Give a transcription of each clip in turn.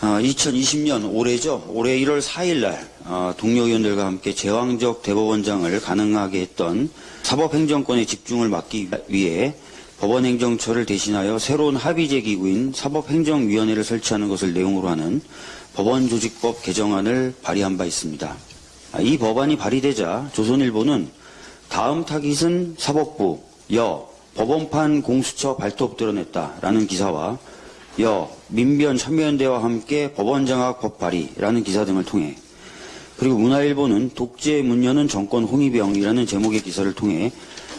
아, 2020년 올해죠. 올해 1월 4일 날 아, 동료 의원들과 함께 제왕적 대법원장을 가능하게 했던 사법행정권의 집중을 막기 위해 법원행정처를 대신하여 새로운 합의제 기구인 사법행정위원회를 설치하는 것을 내용으로 하는 법원조직법 개정안을 발의한 바 있습니다. 아, 이 법안이 발의되자 조선일보는 다음 타깃은 사법부, 여, 법원판 공수처 발톱 드러냈다라는 기사와 여, 민변 참여연대와 함께 법원장악 법 발의라는 기사 등을 통해 그리고 문화일보는 독재 문여는 정권 홍위병이라는 제목의 기사를 통해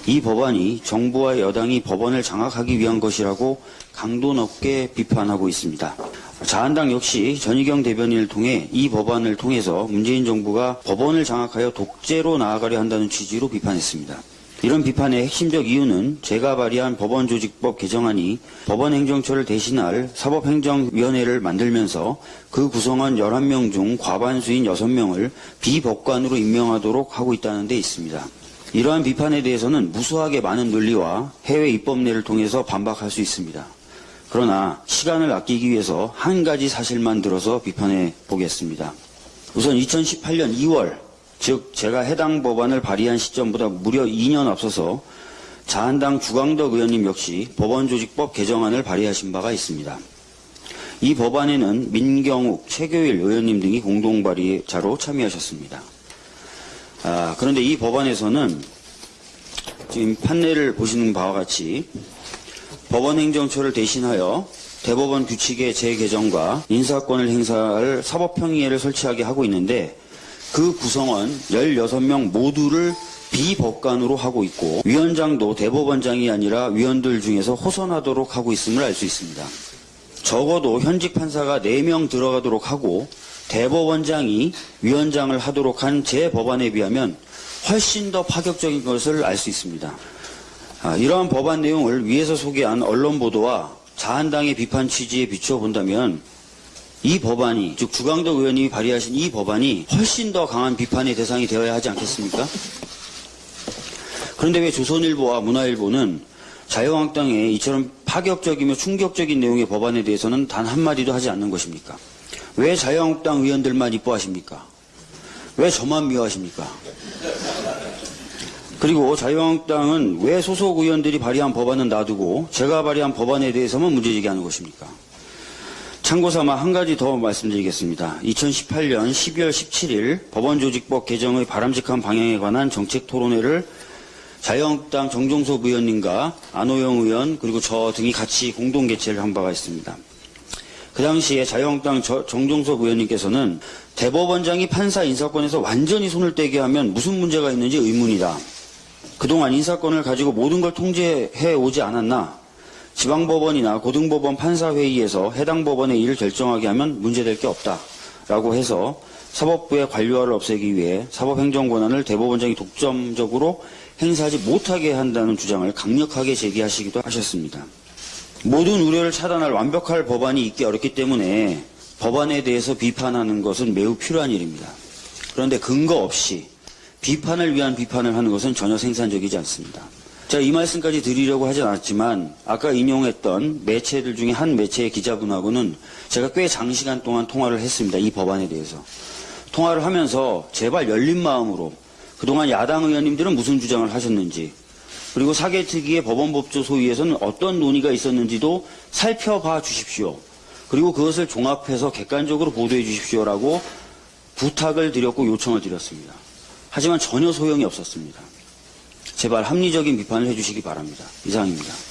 이 법안이 정부와 여당이 법원을 장악하기 위한 것이라고 강도 높게 비판하고 있습니다. 자한당 역시 전희경 대변인을 통해 이 법안을 통해서 문재인 정부가 법원을 장악하여 독재로 나아가려 한다는 취지로 비판했습니다. 이런 비판의 핵심적 이유는 제가 발의한 법원조직법 개정안이 법원행정처를 대신할 사법행정위원회를 만들면서 그 구성원 11명 중 과반수인 6명을 비법관으로 임명하도록 하고 있다는 데 있습니다. 이러한 비판에 대해서는 무수하게 많은 논리와 해외 입법례를 통해서 반박할 수 있습니다. 그러나 시간을 아끼기 위해서 한 가지 사실만 들어서 비판해 보겠습니다. 우선 2018년 2월 즉 제가 해당 법안을 발의한 시점보다 무려 2년 앞서서 자한당 주광덕 의원님 역시 법원조직법 개정안을 발의하신 바가 있습니다. 이 법안에는 민경욱, 최교일 의원님 등이 공동 발의자로 참여하셨습니다. 아, 그런데 이 법안에서는 지금 판례를 보시는 바와 같이 법원행정처를 대신하여 대법원 규칙의 재개정과 인사권을 행사할 사법평의회를 설치하게 하고 있는데 그 구성원 16명 모두를 비법관으로 하고 있고 위원장도 대법원장이 아니라 위원들 중에서 호선하도록 하고 있음을 알 수 있습니다. 적어도 현직 판사가 4명 들어가도록 하고 대법원장이 위원장을 하도록 한 제 법안에 비하면 훨씬 더 파격적인 것을 알 수 있습니다. 아, 이러한 법안 내용을 위에서 소개한 언론 보도와 자한당의 비판 취지에 비추어 본다면 이 법안이 즉 주광덕 의원님이 발의하신 이 법안이 훨씬 더 강한 비판의 대상이 되어야 하지 않겠습니까? 그런데 왜 조선일보와 문화일보는 자유한국당의 이처럼 파격적이며 충격적인 내용의 법안에 대해서는 단 한마디도 하지 않는 것입니까? 왜 자유한국당 의원들만 이뻐하십니까? 왜 저만 미워하십니까? 그리고 자유한국당은 왜 소속 의원들이 발의한 법안은 놔두고 제가 발의한 법안에 대해서만 문제제기하는 것입니까? 참고 삼아 한 가지 더 말씀드리겠습니다. 2018년 12월 17일 법원조직법 개정의 바람직한 방향에 관한 정책 토론회를 자유한국당 정종섭 의원님과 안호영 의원 그리고 저 등이 같이 공동 개최를 한 바가 있습니다. 그 당시에 자유한국당 저- 정종섭 의원님께서는 대법원장이 판사 인사권에서 완전히 손을 떼게 하면 무슨 문제가 있는지 의문이다. 그동안 인사권을 가지고 모든 걸 통제해 오지 않았나? 지방법원이나 고등법원 판사회의에서 해당 법원의 일을 결정하게 하면 문제될 게 없다. 라고 해서 사법부의 관료화를 없애기 위해 사법행정 권한을 대법원장이 독점적으로 행사하지 못하게 한다는 주장을 강력하게 제기하시기도 하셨습니다. 모든 우려를 차단할 완벽할 법안이 있기 어렵기 때문에 법안에 대해서 비판하는 것은 매우 필요한 일입니다. 그런데 근거 없이 비판을 위한 비판을 하는 것은 전혀 생산적이지 않습니다. 제가 이 말씀까지 드리려고 하진 않았지만 아까 인용했던 매체들 중에 한 매체의 기자분하고는 제가 꽤 장시간 동안 통화를 했습니다. 이 법안에 대해서. 통화를 하면서 제발 열린 마음으로 그동안 야당 의원님들은 무슨 주장을 하셨는지 그리고 사개특위의 법원법조 소위에서는 어떤 논의가 있었는지도 살펴봐 주십시오. 그리고 그것을 종합해서 객관적으로 보도해 주십시오라고 부탁을 드렸고 요청을 드렸습니다. 하지만 전혀 소용이 없었습니다. 제발 합리적인 비판을 해주시기 바랍니다. 이상입니다.